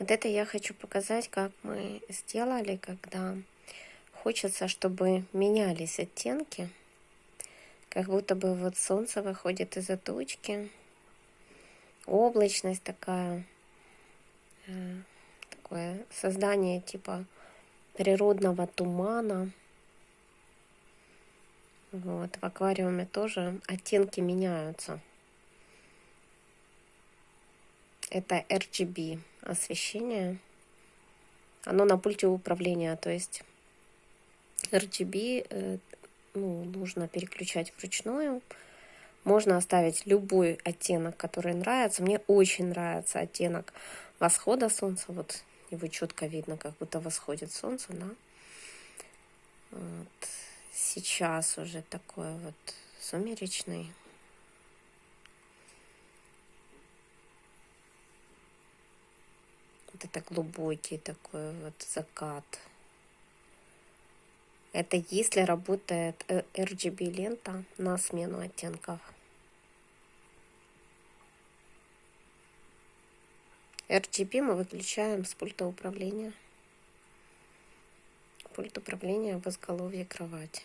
Вот это я хочу показать, как мы сделали, когда хочется, чтобы менялись оттенки. Как будто бы вот солнце выходит из-за тучки. Облачность такая. Э, такое создание типа природного тумана. Вот, в аквариуме тоже оттенки меняются. Это RGB освещение. Оно на пульте управления, то есть RGB э, ну, нужно переключать вручную. Можно оставить любой оттенок, который нравится. Мне очень нравится оттенок восхода солнца. Вот его четко видно, как будто восходит солнце, да. Вот. Сейчас уже такой вот сумеречный. Вот это глубокий такой вот закат. Это если работает RGB лента на смену оттенков. RGB мы выключаем с пульта управления. Пульт управления в изголовье кровати.